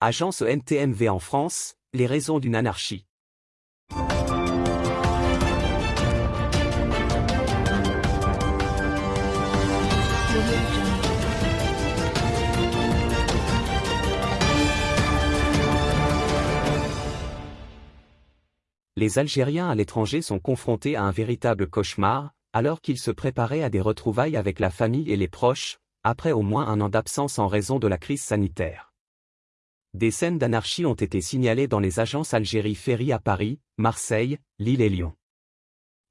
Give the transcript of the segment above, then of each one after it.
Agence NTMV en France, les raisons d'une anarchie. Les Algériens à l'étranger sont confrontés à un véritable cauchemar, alors qu'ils se préparaient à des retrouvailles avec la famille et les proches, après au moins un an d'absence en raison de la crise sanitaire. Des scènes d'anarchie ont été signalées dans les agences Algérie Ferry à Paris, Marseille, Lille et Lyon.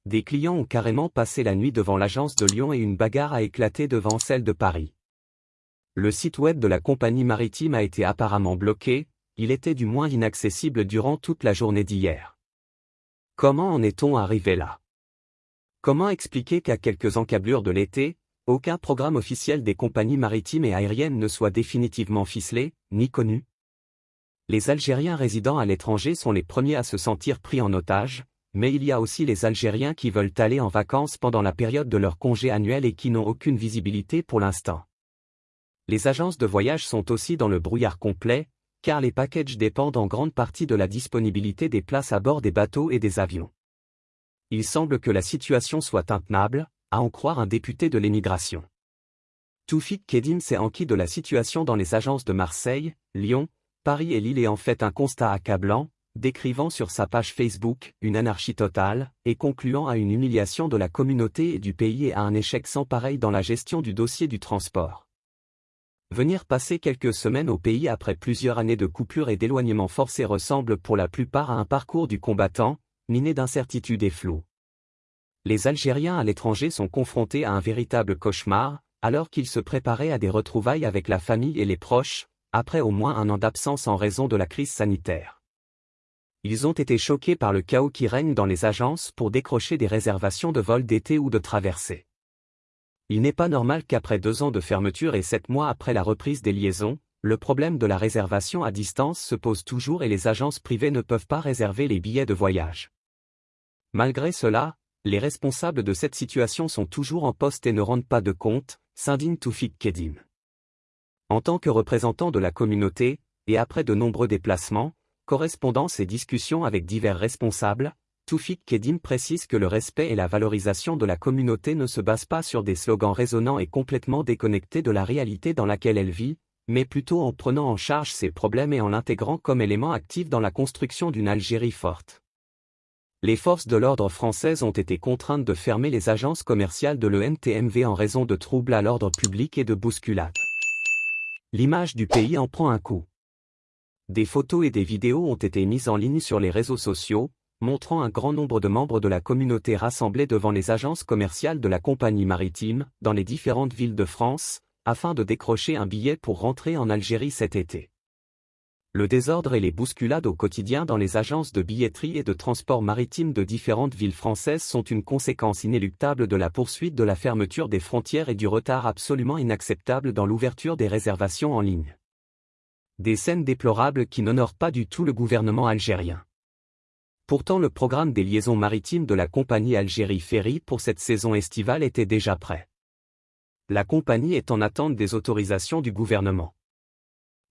Des clients ont carrément passé la nuit devant l'agence de Lyon et une bagarre a éclaté devant celle de Paris. Le site web de la compagnie maritime a été apparemment bloqué, il était du moins inaccessible durant toute la journée d'hier. Comment en est-on arrivé là? Comment expliquer qu'à quelques encablures de l'été, aucun programme officiel des compagnies maritimes et aériennes ne soit définitivement ficelé, ni connu? Les Algériens résidant à l'étranger sont les premiers à se sentir pris en otage, mais il y a aussi les Algériens qui veulent aller en vacances pendant la période de leur congé annuel et qui n'ont aucune visibilité pour l'instant. Les agences de voyage sont aussi dans le brouillard complet, car les packages dépendent en grande partie de la disponibilité des places à bord des bateaux et des avions. Il semble que la situation soit intenable, à en croire un député de l'émigration. Toufik Kedim s'est enquis de la situation dans les agences de Marseille, Lyon, Paris et Lille et en fait un constat accablant, décrivant sur sa page Facebook une anarchie totale, et concluant à une humiliation de la communauté et du pays et à un échec sans pareil dans la gestion du dossier du transport. Venir passer quelques semaines au pays après plusieurs années de coupure et d'éloignement forcé ressemble pour la plupart à un parcours du combattant, miné d'incertitudes et flou. Les Algériens à l'étranger sont confrontés à un véritable cauchemar, alors qu'ils se préparaient à des retrouvailles avec la famille et les proches, après au moins un an d'absence en raison de la crise sanitaire. Ils ont été choqués par le chaos qui règne dans les agences pour décrocher des réservations de vols d'été ou de traversée. Il n'est pas normal qu'après deux ans de fermeture et sept mois après la reprise des liaisons, le problème de la réservation à distance se pose toujours et les agences privées ne peuvent pas réserver les billets de voyage. Malgré cela, les responsables de cette situation sont toujours en poste et ne rendent pas de compte, s'indigne Toufik Kedim. En tant que représentant de la communauté, et après de nombreux déplacements, correspondances et discussions avec divers responsables, Toufik Kedim précise que le respect et la valorisation de la communauté ne se basent pas sur des slogans résonnants et complètement déconnectés de la réalité dans laquelle elle vit, mais plutôt en prenant en charge ses problèmes et en l'intégrant comme élément actif dans la construction d'une Algérie forte. Les forces de l'ordre françaises ont été contraintes de fermer les agences commerciales de l'ENTMV en raison de troubles à l'ordre public et de bousculades. L'image du pays en prend un coup. Des photos et des vidéos ont été mises en ligne sur les réseaux sociaux, montrant un grand nombre de membres de la communauté rassemblés devant les agences commerciales de la compagnie maritime, dans les différentes villes de France, afin de décrocher un billet pour rentrer en Algérie cet été. Le désordre et les bousculades au quotidien dans les agences de billetterie et de transport maritime de différentes villes françaises sont une conséquence inéluctable de la poursuite de la fermeture des frontières et du retard absolument inacceptable dans l'ouverture des réservations en ligne. Des scènes déplorables qui n'honorent pas du tout le gouvernement algérien. Pourtant le programme des liaisons maritimes de la compagnie Algérie Ferry pour cette saison estivale était déjà prêt. La compagnie est en attente des autorisations du gouvernement.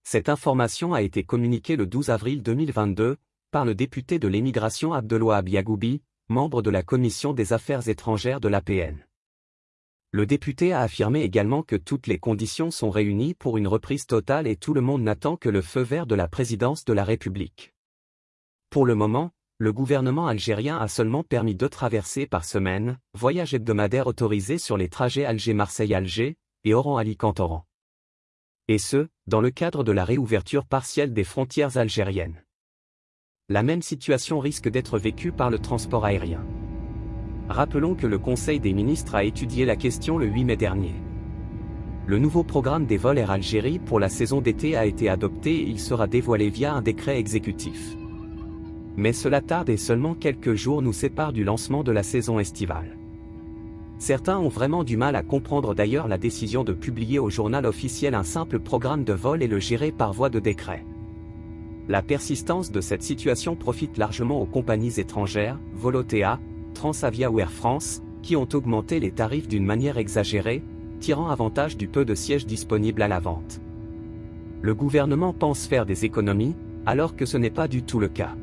Cette information a été communiquée le 12 avril 2022 par le député de l'émigration Abdelouab Yagoubi, membre de la commission des affaires étrangères de l'APN. Le député a affirmé également que toutes les conditions sont réunies pour une reprise totale et tout le monde n'attend que le feu vert de la présidence de la République. Pour le moment, le gouvernement algérien a seulement permis deux traversées par semaine, voyage hebdomadaire autorisé sur les trajets Alger-Marseille-Alger et Oran-Alicante-Oran. Et ce, dans le cadre de la réouverture partielle des frontières algériennes. La même situation risque d'être vécue par le transport aérien. Rappelons que le Conseil des ministres a étudié la question le 8 mai dernier. Le nouveau programme des vols Air Algérie pour la saison d'été a été adopté et il sera dévoilé via un décret exécutif. Mais cela tarde et seulement quelques jours nous séparent du lancement de la saison estivale. Certains ont vraiment du mal à comprendre d'ailleurs la décision de publier au journal officiel un simple programme de vol et le gérer par voie de décret. La persistance de cette situation profite largement aux compagnies étrangères, Volotea, Transavia ou Air France, qui ont augmenté les tarifs d'une manière exagérée, tirant avantage du peu de sièges disponibles à la vente. Le gouvernement pense faire des économies, alors que ce n'est pas du tout le cas.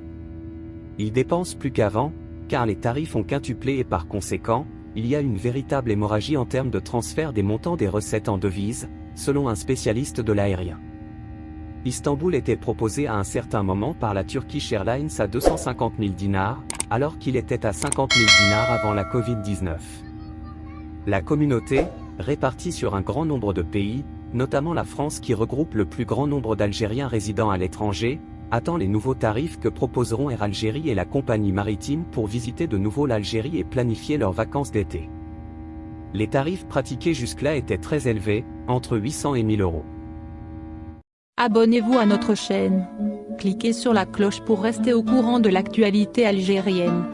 Il dépense plus qu'avant, car les tarifs ont quintuplé et par conséquent, il y a une véritable hémorragie en termes de transfert des montants des recettes en devises, selon un spécialiste de l'aérien. Istanbul était proposé à un certain moment par la Turkish Airlines à 250 000 dinars, alors qu'il était à 50 000 dinars avant la Covid-19. La communauté, répartie sur un grand nombre de pays, notamment la France qui regroupe le plus grand nombre d'Algériens résidant à l'étranger, attend les nouveaux tarifs que proposeront Air Algérie et la compagnie maritime pour visiter de nouveau l'Algérie et planifier leurs vacances d'été. Les tarifs pratiqués jusque-là étaient très élevés, entre 800 et 1000 euros. Abonnez-vous à notre chaîne. Cliquez sur la cloche pour rester au courant de l'actualité algérienne.